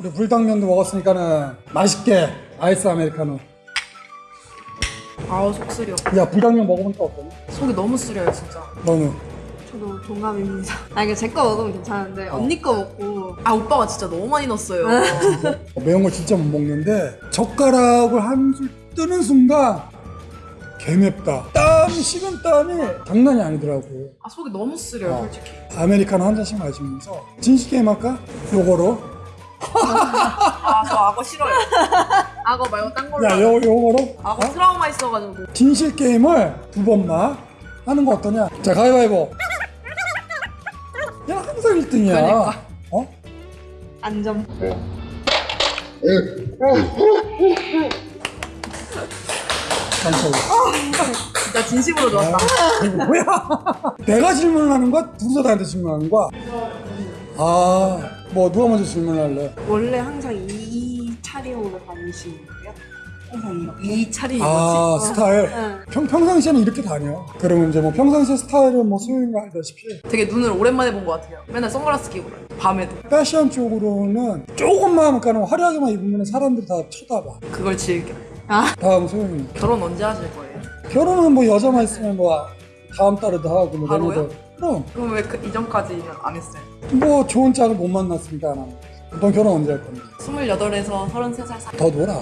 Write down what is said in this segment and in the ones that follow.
우리 불당면도 먹었으니까는 맛있게 아이스 아메리카노. 아우 속 쓰려. 야 불당면 먹어보니까 어떠냐? 속이 너무 쓰려요 진짜. 너는? 저도 동감입니다. 아 이게 제 거 먹으면 괜찮은데 언니 거 먹고 아 오빠가 진짜 너무 많이 넣었어요. 매운 거 진짜 못 먹는데 젓가락을 한술 뜨는 순간 개맵다. 땀 식은 땀이 장난이 아니더라고. 아 속이 너무 쓰려요 어. 솔직히. 아메리카노 한 잔씩 마시면서 진실 게임 할까? 요거로. 아 저 악어 싫어요. 악어 말고 딴 걸로. 야, 요 요거로. 악어 어? 트라우마 있어가지고. 진실 게임을 두 번만 하는 거 어떠냐? 자, 가위바위보. 야, 항상 1등이야. 그러니까. 어? 안전. 깜짝이야. 진짜 진심으로 좋았다. 이거 뭐야? 내가 질문을 하는 거야? 둘이서 나한테 질문하는 거야? 아, 뭐 누가 먼저 질문할래? 원래 항상 이 차림으로 다니시는 거예요? 항상 이렇게. 이 차림이 아, 뭐지? 스타일. 응. 평, 평상시에는 이렇게 다녀. 그러면 이제 뭐 평상시에 스타일은 뭐 소유가 알다시피 되게 눈을 오랜만에 본 것 같아요. 맨날 선글라스 끼고 그래요. 밤에도. 패션 쪽으로는 조금만 가는 화려하게만 입으면 사람들이 다 쳐다봐. 그걸 즐겨. 다음 소영이. 결혼 언제 하실 거예요? 결혼은 뭐 여자만 있으면 뭐 다음 달에도 하고 뭐 바로요? 내년에도. 그럼 그럼 왜 그 이전까지는 안 했어요? 뭐 좋은 짝을 못 만났으니까 안 하는 거지. 넌 결혼 언제 할 건데? 28에서 33살 사. 더 놀아.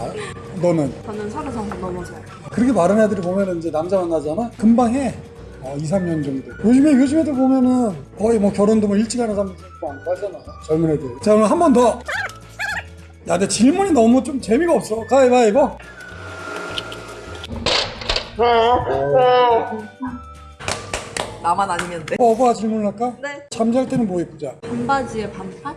너는 저는 서른 살 넘어서요. 그렇게 마른 애들이 보면은 이제 남자 만나잖아. 금방 해. 어, 2, 3년 정도. 요즘에 요즘 애들 보면은 거의 뭐 결혼도 뭐 일찍 하는 사람들 많고 하잖아. 젊은 애들. 자 그럼 한 번 더. 야, 내 질문이 너무 좀 재미가 없어. 가위바위보. 나만 아니면 돼. 오빠 질문을 할까? 네. 잠잘 때는 뭐 입자? 반바지에 반팔?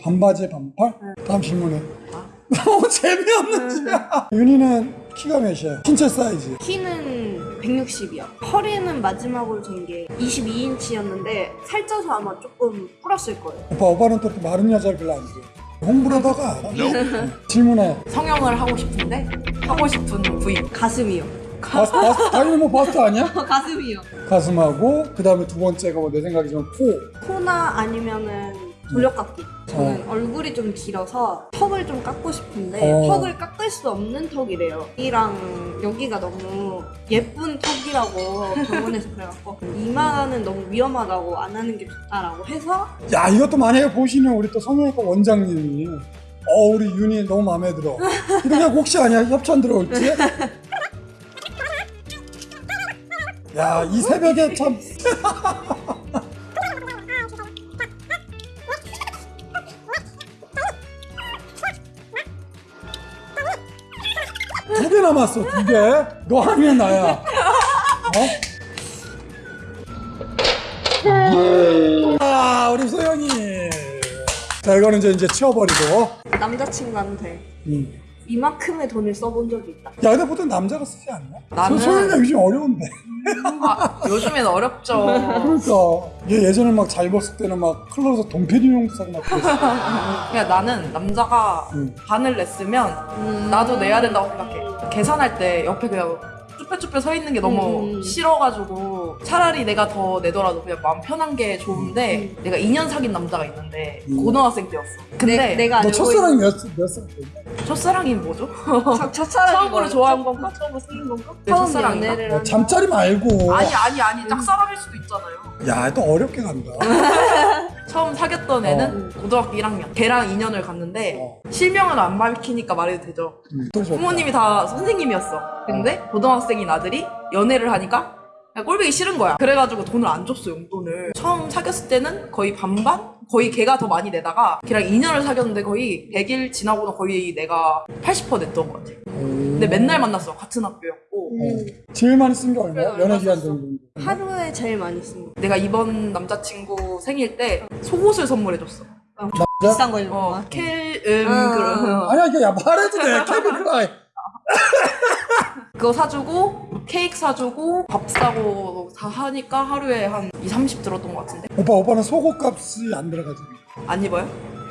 반바지에 반팔? 다음 질문해. 너무 재미없는 짓이야. 윤희는 키가 몇이야? 신체 사이즈. 키는 160이요. 허리는 마지막으로 잰게 22인치였는데 살쪄서 아마 조금 불었을 거예요. 오빠, 오빠는 또 마른 여자를 별로 안 좋아해. 홍보를 하다가 응. 질문해. 성형을 하고 싶은데 하고 싶은 부위. 가슴이요. 바스, 바스, 당연히 뭐 바스트 아니야? 가슴이요. 가슴하고 그 다음에 두 번째가 뭐 내 생각이지만 코. 코나 아니면은 돌려깎기. 저는 얼굴이 좀 길어서 턱을 좀 깎고 싶은데 어. 턱을 깎을 수 없는 턱이래요. 여기랑 여기가 너무 예쁜 턱이라고 병원에서 그래갖고 이마는 너무 위험하다고 안 하는 게 좋다라고 해서 야 이것도 만약에 보시는 우리 또 성형외과 원장님이 어 우리 윤희 너무 마음에 들어. 하고 혹시 아니야 협찬 들어올지? 야 이 새벽에 참. 두 개 남았어 두 개. 너 아니면 나야. 어? 아 우리 소영이. 자 이거는 이제 이제 치워버리고. 남자친구한테 음. 이만큼의 돈을 써본 적이 있다. 야 근데 보통 남자가 쓰지 않나? 나는- 소- 소영이가 요즘 어려운데. 아, 요즘엔 어렵죠. 그러니까 얘 예전에 막 잘 벗을 때는 막 클럽에서 돈페리용도 사고 막 그랬어. 그냥 나는 남자가 음. 반을 냈으면 나도 내야 된다고 생각해. 계산할 때 옆에 그냥 쭈뼛쭈뼛 서 있는 게 너무 음. 싫어가지고 차라리 내가 더 내더라도 그냥 마음 편한 게 좋은데 내가 2년 사귄 남자가 있는데 음. 고등학생 때였어. 근데 내, 내가 너 첫사랑이 몇, 몇 살? 때? 첫사랑이 뭐죠? 있는 첫, 첫사랑이 처음으로 뭐예요? 좋아한 건가? 처음으로 쓰는 건가? 내 처음? 연애를 어, 한 잠자리 말고. 아니 아니 아니 짝사랑일 수도 있잖아요. 야, 또 어렵게 간다. 처음 사귀었던 애는 고등학교 1학년. 걔랑 2년을 갔는데 어. 실명은 안 밝히니까 말해도 되죠. 음. 부모님이 다 선생님이었어. 근데 고등학생인 아들이 연애를 하니까 꼴보기 싫은 거야. 그래가지고 돈을 안 줬어 용돈을. 처음 사귀었을 때는 거의 반반? 거의 걔가 더 많이 내다가 걔랑 2년을 사귀었는데 거의 100일 지나고는 거의 내가 80% 냈던 것 같아. 근데 맨날 만났어. 같은 학교였고. 음, 제일 많이 쓴 게 얼마야? 연애 기간 정도. 하루에 제일 많이 씁니다. 내가 이번 남자친구 생일 때 속옷을 선물해줬어. 비싼 거 입는 어, 거. 켈, 음, 아. 그런. 아니야, 야, 말해도 돼. 크라이. 그거 사주고 케이크 사주고 밥 사고 다 하니까 하루에 한 2, 30 들었던 것 같은데 오빠, 오빠는 속옷 값이 안 들어가잖아. 안 입어요?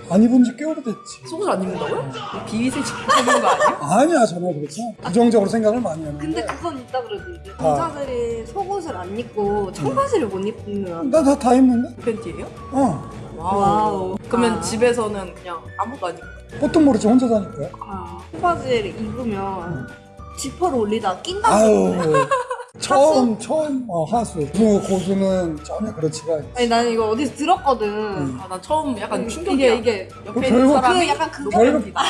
안 입은 지 꽤 오래됐지. 속옷을 안 입는다고요? 비위세직 하는 거 아니에요? 아니야, 전혀 그렇죠. 부정적으로 생각을 많이 하는데. 근데 그건 있다 그래도 이제 아. 남자들이 속옷을 안 입고 청바지를 못 입는 나다 다 입는데? 팬티예요? 어. 와우. 와우. 그러면 아. 집에서는 그냥 아무도 아니고. 보통 모르지 혼자 사니까. 아, 청바지를 입으면 지퍼를 올리다가 낀다. 아유 처음 처음 어, 하수 그 고수는 전혀 그렇지가 않지. 아니 나는 이거 어디서 들었거든. 음. 아, 난 처음 약간 이게 충격이야. 이게 옆에 별거- 있는 사람이 그 약간 그거- 노팬티다.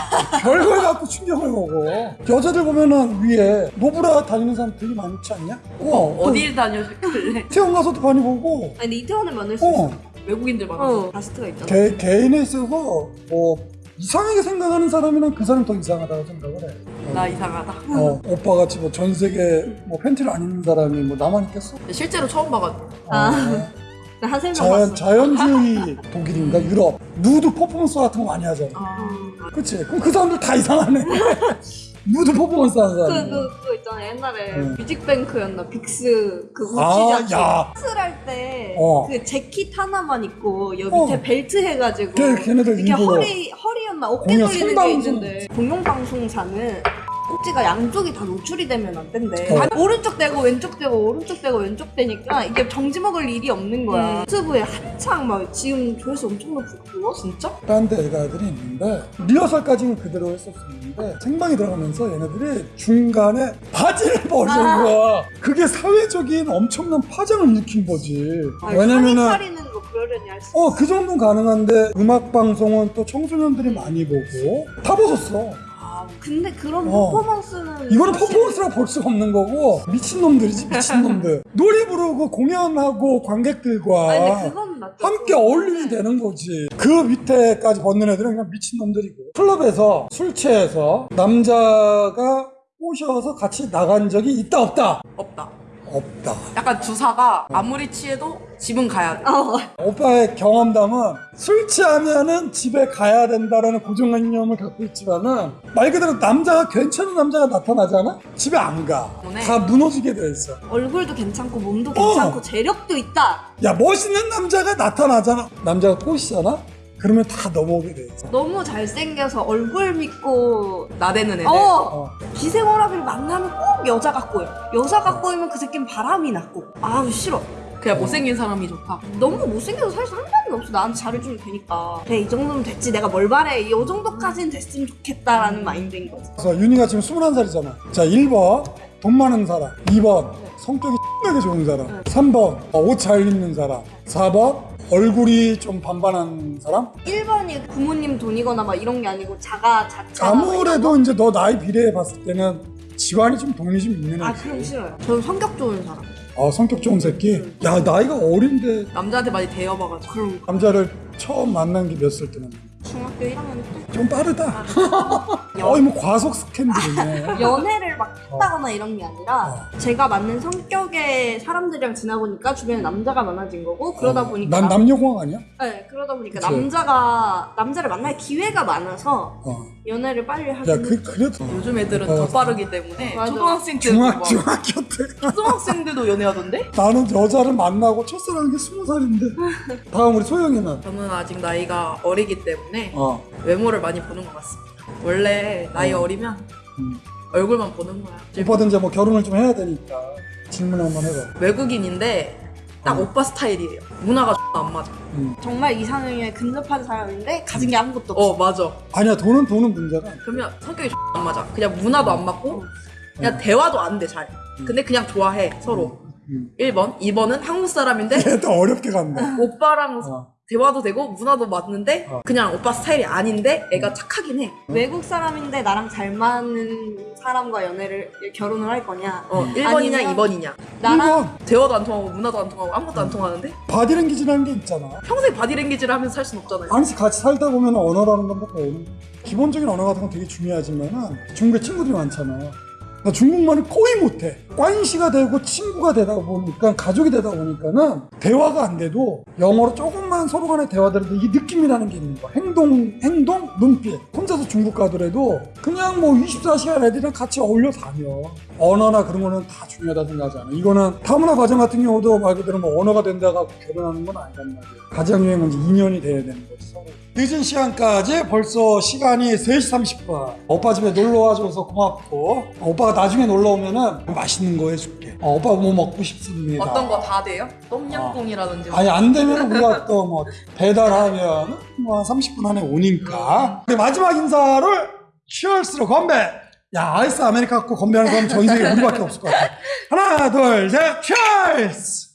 별걸 갖고 충격을 먹어. 여자들 보면은 위에 노브라 다니는 사람 되게 많지 않냐? 어, 어딜 다녀셨길래 태원 가서도 많이 보고. 아니 근데 이태원을 만날 수 어, 있어. 외국인들 많아서. 어, 가스트가 있잖아. 개, 개인에 있어서 뭐 이상하게 생각하는 사람이랑 그 사람 더 이상하다고 생각을 해. 나 이상하다. 어, 오빠 같이 뭐 전 세계 뭐 팬티를 안 입는 사람이 뭐 나만 있겠어? 실제로 처음 봐가지고. 아. 어, 자연, 봤어. 자연주의 독일인가 유럽 누드 퍼포먼스 같은 거 많이 하잖아. 아, 그치? 그럼 그 사람들 다 이상하네. 누드 퍼포먼스 하는 그, 사람. 그, 그거 있잖아. 옛날에 응. 뮤직뱅크였나? 빅스 그 아, 우치자치. 야. 할 때, 어. 그 재킷 하나만 입고, 여기 어. 밑에 벨트 해가지고. 걔- 걔네들 이렇게 일부러 허리, 허리였나? 어깨 돌리는 게. 있는데. 공룡방송사는 꼭지가 양쪽이 다 노출이 되면 안 된대. 어. 반- 오른쪽 대고 왼쪽 대고 오른쪽 대고 왼쪽 되니까 이게 정지 먹을 일이 없는 거야. 음. 유튜브에 한창 막 지금 조회수 엄청 높고. 진짜? 딴 데 애가들이 있는데 리허설까지는 그대로 했었었는데 생방이 들어가면서 얘네들이 중간에 바지를 벗은 아. 거야. 그게 사회적인 엄청난 파장을 일으킨 거지. 아니, 왜냐면은 살이 차리는 거 그러려니 할 수. 어그 정도는 가능한데 음악 방송은 또 청소년들이 많이 보고 다 벗었어. 아, 근데 그런 어. 퍼포먼스는. 이거는 사실- 퍼포먼스라고 볼 수가 없는 거고 미친 놈들이지 미친 놈들. 노래 부르고 공연하고 관객들과 아니. 함께 어울림이 되는 거지. 그 밑에까지 벗는 애들은 그냥 미친 놈들이고. 클럽에서 술 취해서 남자가 꼬셔서 같이 나간 적이 있다 없다? 없다. 없다. 약간 주사가 아무리 취해도 집은 가야 돼. 어, 오빠의 경험담은 술 취하면은 집에 가야 된다라는 고정관념을 갖고 있지만은 말 그대로 남자가 괜찮은 남자가 나타나잖아? 집에 안 가. 때문에. 다 무너지게 돼 있어. 얼굴도 괜찮고 몸도 어. 괜찮고 재력도 있다. 야 멋있는 남자가 나타나잖아. 남자가 꼬시잖아? 그러면 다 넘어오게 돼 있어. 너무 잘생겨서 얼굴 믿고 나대는 애들. 어 어. 기생오라비를 만나면 꼭 여자가 꼬여. 여자가 꼬이면 그 새끼는 바람이 났고. 아우 싫어. 그냥 못생긴 사람이 좋다. 너무 못생겨도 사실 상관이 없어. 나한테 잘해주면 되니까. 그래 이 정도면 됐지. 내가 뭘 바래. 이 정도까지는 됐으면 좋겠다라는 마인드인 거지. 그래서 윤희가 지금 21살이잖아. 자, 1번 돈 많은 사람. 2번 성격이 X하게 좋은 사람. 3번 옷 잘 입는 사람. 4번 얼굴이 좀 반반한 사람. 1번이 부모님 돈이거나 막 이런 게 아니고 자가 자차. 아무래도 이제 너 나이 비례해 봤을 때는 지환이 좀 돈이 좀 있는 아 애지. 그럼 싫어요. 저는 성격 좋은 사람. 어, 성격 좋은 새끼. 야, 나이가 어린데 남자한테 많이 대여봐가지고. 그럼 남자를 처음 만난 게 몇 살 때는 중학교 1학년 때좀 빠르다. 어이 뭐 과속 스캔들이네. 연애를 막 했다거나 이런 게 아니라 어. 제가 맞는 성격의 사람들이랑 지나보니까 주변에 남자가 많아진 거고 그러다 어, 보니까 난 남녀공학 아니야? 네, 그러다 보니까 그치. 남자가 남자를 만날 기회가 많아서 어. 연애를 빨리 하게 야, 그 그래도 요즘 애들은 어. 더 빠르기 때문에 맞아. 초등학생 때도 중학 막 중학교 때 초등학생들도 연애하던데? 나는 여자를 만나고 첫사랑인 게 스무 살인데 다음 우리 소영이는 저는 아직 나이가 어리기 때문에 어 외모를 많이 보는 것 같습니다. 원래 나이 어. 어리면 음. 얼굴만 보는 거야. 오빠도 이제 뭐 결혼을 좀 해야 되니까 질문 한번 해봐 외국인인데 딱 어. 오빠 스타일이에요. 문화가 안 맞아. 음. 정말 이상형에 근접한 사람인데 가진 게 아무것도 어 없어. 맞아. 아니야 돈은 돈은 문제가. 그러면 성격이 안 맞아. 그냥 문화도 안 맞고 그냥 어. 대화도 안 돼 잘. 근데 그냥 좋아해 서로. 음. 1번, 2번은 한국 사람인데 얘 또 어렵게 갔네 오빠랑 어. 대화도 되고 문화도 맞는데 어. 그냥 오빠 스타일이 아닌데 애가 착하긴 해. 외국 사람인데 나랑 잘 맞는 사람과 연애를 결혼을 할 거냐? 어, 1번이냐 아니면- 2번이냐. 나랑 1번 대화도 안 통하고 문화도 안 통하고 아무것도 안 통하는데 바디랭귀지라는 게 있잖아 평생 바디랭귀지를 하면서 살 순 없잖아요. 아니 같이 살다 보면 언어라는 건뭐 배우는 거야. 기본적인 언어 같은 건 되게 중요하지만은 중국에 친구들이 많잖아 나 중국말을 거의 못해. 꽌시가 되고 친구가 되다 보니까 가족이 되다 보니까는 대화가 안 돼도 영어로 조금만 서로 간에 대화들도 이게 느낌이라는 게 있는 거야. 행동 행동? 눈빛. 혼자서 중국 가더라도 그냥 뭐 24시간 애들이랑 같이 어울려 다녀. 언어나 그런 거는 다 중요하다 생각하지 않아. 이거는 타문화 과정 같은 경우도 말 그대로 뭐 언어가 된다고 결혼하는 건 아니란 말이야. 가정여행은 이제 2년이 돼야 되는 거지 서로 늦은 시간까지 벌써 시간이 3시 30분. 오빠 집에 놀러 와줘서 고맙고. 오빠가 나중에 놀러 오면은 맛있는 거 해줄게. 어, 오빠 뭐 먹고 싶습니다. 어떤 거 다 돼요? 똠양꿍이라든지. 뭐. 아니 안 되면 우리가 또 뭐 배달하면 뭐한 30분 안에 오니까. 근데 마지막 인사를 치얼스로 건배. 야 아이스 아메리카노 건배하는 사람 전 세계 우리밖에 없을 것 같아. 하나 둘셋 치얼스